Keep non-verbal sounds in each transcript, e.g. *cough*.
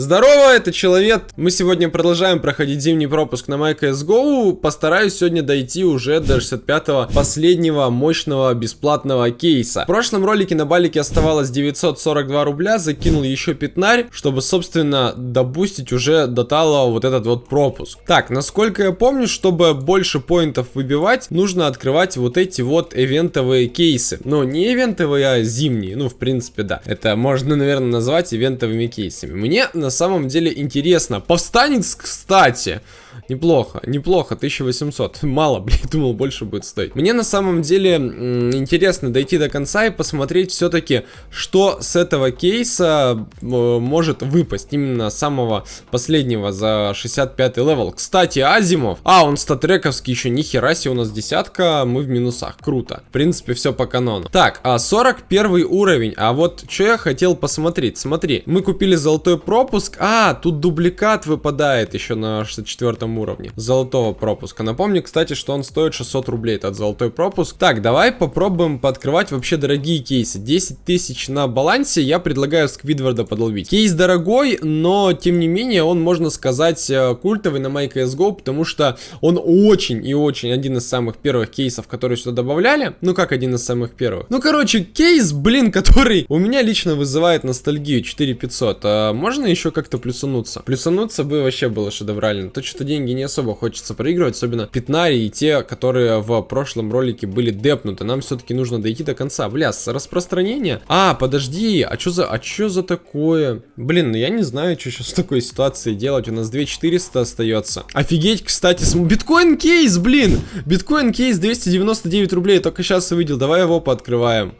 Здорово, это Человек. Мы сегодня продолжаем проходить зимний пропуск на MyCSGO. Постараюсь сегодня дойти уже до 65-го последнего мощного бесплатного кейса. В прошлом ролике на балике оставалось 942 рубля, закинул еще пятнарь, чтобы, собственно, добустить уже до талого вот этот вот пропуск. Так, насколько я помню, чтобы больше поинтов выбивать, нужно открывать вот эти вот ивентовые кейсы. Ну, не ивентовые, а зимние. Ну, в принципе, да. Это можно, наверное, назвать ивентовыми кейсами. Мне на на самом деле интересно. Повстанец, кстати, Неплохо, неплохо, 1800. *laughs* Мало, *laughs* блин, думал, больше будет стоить. Мне на самом деле интересно дойти до конца и посмотреть все-таки, что с этого кейса может выпасть. Именно самого последнего за 65 level. Кстати, Asiimov. А, он StatTrak овский еще, нихера себе, у нас десятка, мы в минусах. Круто. В принципе, все по канону. Так, а 41 уровень. А вот что я хотел посмотреть. Смотри, мы купили золотой пропуск. А, тут дубликат выпадает еще на 64 уровне золотого пропуска. Напомню, кстати, что он стоит 600 рублей, этот золотой пропуск. Так, давай попробуем пооткрывать вообще дорогие кейсы. 10 тысяч на балансе, я предлагаю Сквидварда подловить. Кейс дорогой, но тем не менее он, можно сказать, э, культовый на MyCSGO, потому что он очень и очень один из самых первых кейсов, которые сюда добавляли. Ну как один из самых первых? Ну короче, кейс, блин, *laughs* который у меня лично вызывает ностальгию 4500. А можно еще как-то плюсануться? Плюсануться бы вообще было шедеврально. То что деньги не особо хочется проигрывать, особенно Пятнари и те, которые в прошлом ролике были депнуты. Нам все-таки нужно дойти до конца. Бля, с распространения? А, подожди, а что за, а что за такое? Блин, ну я не знаю, что сейчас в такой ситуации делать. У нас 2400 остается. Офигеть, кстати, с... биткоин кейс, блин! Биткоин кейс 299 рублей, только сейчас увидел. Давай его пооткрываем.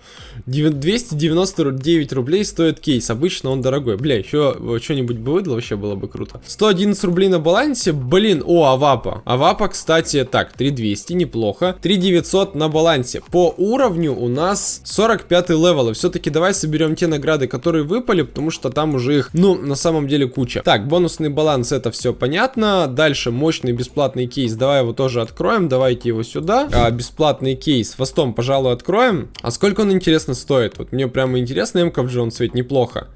299 рублей стоит кейс. Обычно он дорогой. Бля, еще что-нибудь бы выдало, вообще было бы круто. 111 рублей на балансе. Блин, о, Авапа. Авапа, кстати, так, 3200, неплохо. 3900 на балансе. По уровню у нас 45 level. И все-таки давай соберем те награды, которые выпали, потому что там уже их, ну, на самом деле куча. Так, бонусный баланс, это все понятно. Дальше мощный бесплатный кейс. Давай его тоже откроем. Давайте его сюда. А, бесплатный кейс. Fast ом, пожалуй, откроем. А сколько он, интересно, стоит. Вот мне прямо интересно, МК в Джон ведь неплохо.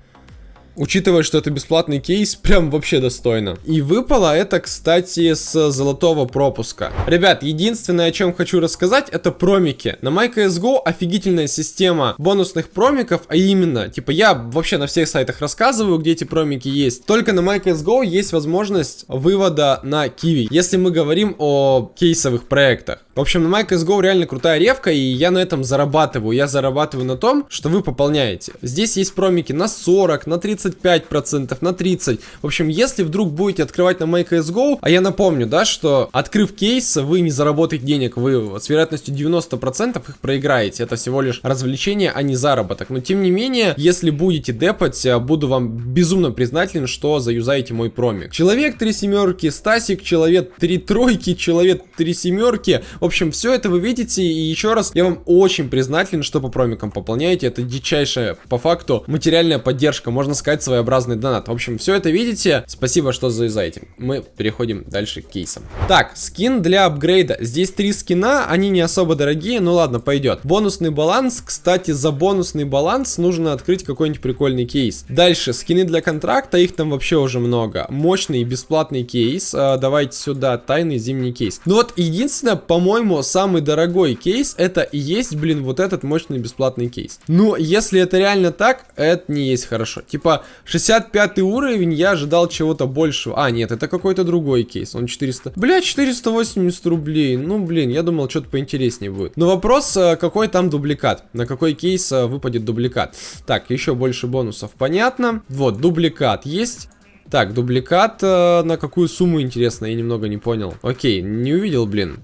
Учитывая, что это бесплатный кейс, *laughs* прям вообще достойно. И выпало это, кстати, с золотого пропуска. Ребят, единственное, о чем хочу рассказать, это промики. На MyCSGO офигительная система бонусных промиков, а именно, типа, я вообще на всех сайтах рассказываю, где эти промики есть. Только на MyCSGO есть возможность вывода на Kiwi, если мы говорим о кейсовых проектах. В общем, на MyCSGO реально крутая ревка, и я на этом зарабатываю. Я зарабатываю на том, что вы пополняете. Здесь есть промики на 40, на 30 25%, на 30%. В общем, если вдруг будете открывать на MyCSGO, а я напомню, да, что открыв кейс, вы не заработаете денег, вы с вероятностью 90% их проиграете. Это всего лишь развлечение, а не заработок. Но тем не менее, если будете депать, буду вам безумно признателен, что заюзаете мой промик. Человек 3 семерки, Стасик, человек 3 тройки, человек 3 семерки. В общем, все это вы видите. И еще раз, я вам очень признателен, что по промикам пополняете. Это дичайшая, по факту, материальная поддержка. Можно сказать, своеобразный донат. В общем, все это видите. Спасибо, что завязаете. Мы переходим дальше к кейсам. Так, скин для апгрейда. Здесь три скина, они не особо дорогие, ну ладно, пойдет. Бонусный баланс. Кстати, за бонусный баланс нужно открыть какой-нибудь прикольный кейс. Дальше, скины для контракта, их там вообще уже много. Мощный бесплатный кейс. А, давайте сюда, тайный зимний кейс. Ну вот, единственное, по-моему, самый дорогой кейс, это и есть, блин, вот этот мощный бесплатный кейс. Но если это реально так, это не есть хорошо. Типа, 65 уровень, я ожидал чего-то большего. А, нет, это какой-то другой кейс. Он 400... Бля, 480 рублей. Ну, блин, я думал, что-то поинтереснее будет. Но вопрос, э, какой там дубликат? На какой кейс э, выпадет дубликат? Так, еще больше бонусов. Понятно. Вот, дубликат есть. Так, дубликат э, на какую сумму, интересно, я немного не понял. Окей, не увидел, блин.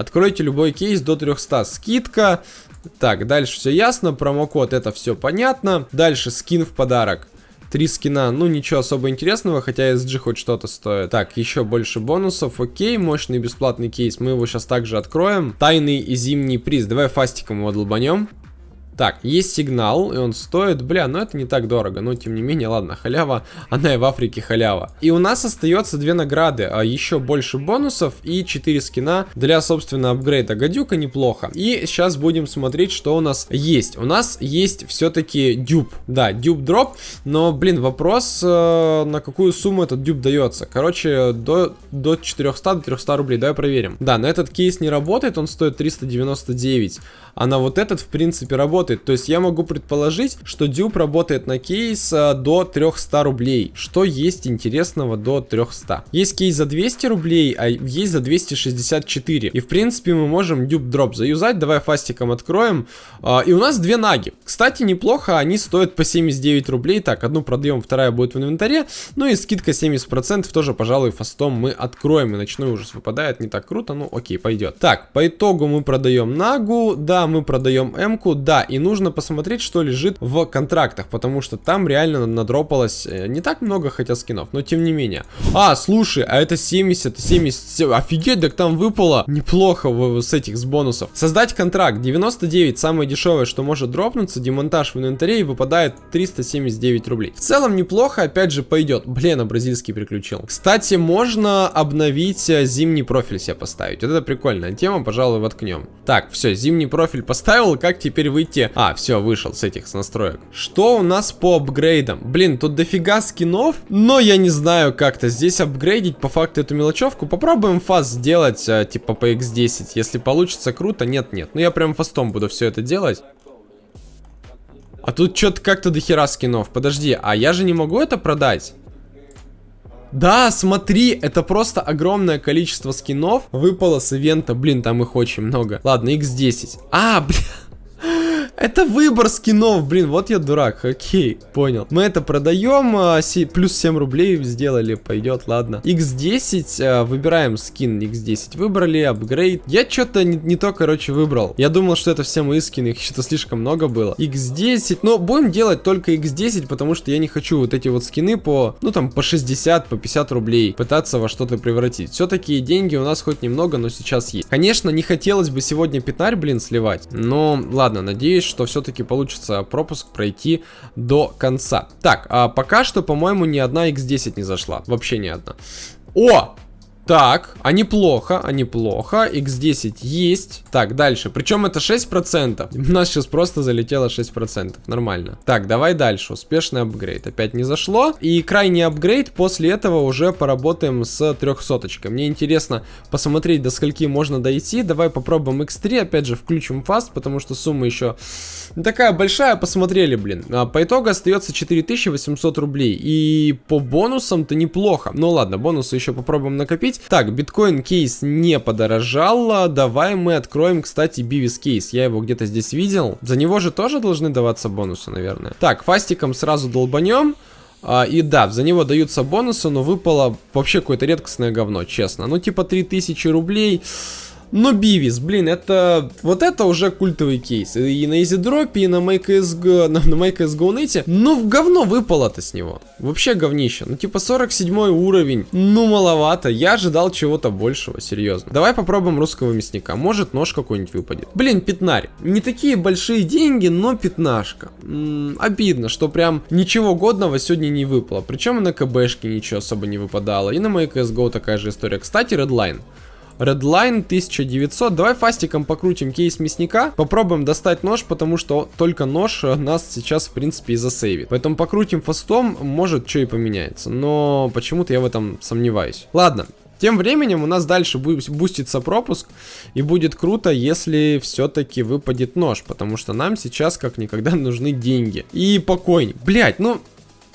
Откройте любой кейс до 300. Скидка. Так, дальше все ясно. Промокод, это все понятно. Дальше скин в подарок. Три скина, ну ничего особо интересного, хотя SG хоть что-то стоит. Так, еще больше бонусов, окей, мощный бесплатный кейс, мы его сейчас также откроем. Тайный и зимний приз, давай фастиком его долбанем. Так, есть сигнал, и он стоит, бля, ну это не так дорого, но тем не менее, ладно, халява, *laughs* она и в Африке халява. И у нас остается две награды, а еще больше бонусов и 4 скина для, собственно, апгрейда гадюка неплохо. И сейчас будем смотреть, что у нас есть. У нас есть все-таки дюб, да, дюб дроп, но, блин, вопрос, э, на какую сумму этот дюб дается. Короче, до, до 400 до 300 рублей, давай проверим. Да, на этот кейс не работает, он стоит 399 а на вот этот в принципе работает. То есть я могу предположить, что дюб работает на кейс до 300 рублей. Что есть интересного до 300? Есть кейс за 200 рублей, а есть за 264. И в принципе мы можем дюб дроп заюзать. Давай фастиком откроем. А, и у нас две наги. Кстати, неплохо, они стоят по 79 рублей. Так, одну продаем, вторая будет в инвентаре. Ну и скидка 70% тоже, пожалуй, фастом мы откроем. И ночной ужас выпадает, не так круто, ну окей, пойдет. Так, по итогу мы продаем нагу. Да, мы продаем М-ку, да, и нужно посмотреть, что лежит в контрактах, потому что там реально надропалось э, не так много, хотя скинов, но тем не менее. А, слушай, а это 70, 70, офигеть, так там выпало неплохо в, с этих, с бонусов. Создать контракт, 99, самое дешевое, что может дропнуться, демонтаж в инвентаре и выпадает 379 рублей. В целом неплохо, опять же, пойдет. Блин, а бразильский приключил. Кстати, можно обновить э, зимний профиль себе поставить. Вот это прикольная тема, пожалуй, воткнем. Так, все, зимний профиль профиль поставил, как теперь выйти? А, все, вышел с этих с настроек. Что у нас по апгрейдам? Блин, тут дофига скинов, но я не знаю как-то здесь апгрейдить по факту эту мелочевку. Попробуем фаст сделать, а, типа по x10. Если получится, круто. Нет, нет. Ну я прям фастом буду все это делать. А тут что-то как-то дохера скинов. Подожди, а я же не могу это продать? Да, смотри, это просто огромное количество скинов выпало с ивента. Блин, там их очень много. Ладно, x10. А, блин. Это выбор скинов, блин, вот я дурак, окей, понял. Мы это продаем, а, плюс 7 рублей сделали, пойдет, ладно. X10, а, выбираем скин X10, выбрали, апгрейд. Я что-то не, не то, короче, выбрал. Я думал, что это все мои скины, их что-то слишком много было. X10, но будем делать только X10, потому что я не хочу вот эти вот скины по, ну там, по 60, по 50 рублей пытаться во что-то превратить. Все-таки деньги у нас хоть немного, но сейчас есть. Конечно, не хотелось бы сегодня пятнарь, блин, сливать, но ладно, надеюсь, что все-таки получится пропуск пройти до конца. Так, а пока что, по-моему, ни одна X10 не зашла. Вообще ни одна. О! Так, а неплохо, а неплохо. X10 есть. Так, дальше. Причем это 6%. *laughs* У нас сейчас просто залетело 6%. Нормально. Так, давай дальше. Успешный апгрейд. Опять не зашло. И крайний апгрейд. После этого уже поработаем с 300 -очкой. Мне интересно посмотреть, до скольки можно дойти. Давай попробуем X3. Опять же, включим фаст, потому что сумма еще такая большая. Посмотрели, блин. А, по итогу остается 4800 рублей. И по бонусам-то неплохо. Ну ладно, бонусы еще попробуем накопить. Так, биткоин кейс не подорожал. Давай мы откроем, кстати, бивис кейс. Я его где-то здесь видел. За него же тоже должны даваться бонусы, наверное. Так, фастиком сразу долбанем. А, и да, за него даются бонусы, но выпало вообще какое-то редкостное говно, честно. Ну, типа 3000 рублей... Но Бивис, блин, это... Вот это уже культовый кейс. И на изидропе, и на MakeSG, на, на MakeSGO.net. Ну, в говно выпало-то с него. Вообще говнище. Ну, типа 47 уровень. Ну, маловато. Я ожидал чего-то большего, серьезно. Давай попробуем русского мясника. Может, нож какой-нибудь выпадет. Блин, пятнарь. Не такие большие деньги, но пятнашка. Обидно, что прям ничего годного сегодня не выпало. Причем и на КБшке ничего особо не выпадало. И на MakeSGO такая же история. Кстати, Redline. Redline 1900. Давай фастиком покрутим кейс мясника. Попробуем достать нож, потому что только нож нас сейчас, в принципе, и засейвит. Поэтому покрутим фастом, может, что и поменяется. Но почему-то я в этом сомневаюсь. Ладно, тем временем у нас дальше бустится пропуск, и будет круто, если все-таки выпадет нож, потому что нам сейчас как никогда *laughs* нужны деньги. И покойник. Блять, ну,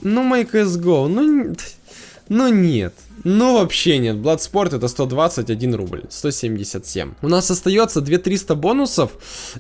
ну, мой CSGO, ну, ну нет. Ну, вообще нет. Bloodsport это 121 рубль. 177. У нас остается 2300 бонусов.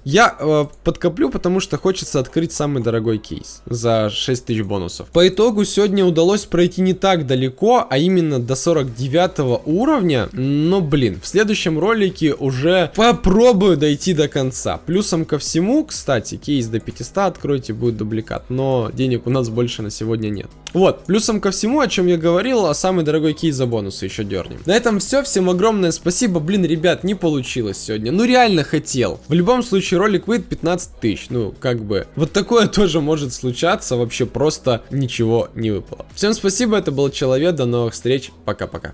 Я э, подкоплю, потому что хочется открыть самый дорогой кейс за 6000 бонусов. По итогу сегодня удалось пройти не так далеко, а именно до 49 уровня. Но, блин, в следующем ролике уже попробую дойти до конца. Плюсом ко всему, кстати, кейс до 500 откройте, будет дубликат. Но денег у нас больше на сегодня нет. Вот, плюсом ко всему, о чем я говорил, а самый дорогой кейс за бонусы еще дернем. На этом все, всем огромное спасибо, блин, ребят, не получилось сегодня, ну реально хотел. В любом случае ролик выйдет 15 тысяч, ну как бы, вот такое *laughs* тоже может случаться, вообще просто ничего не выпало. Всем спасибо, это был Человек, до новых встреч, пока-пока.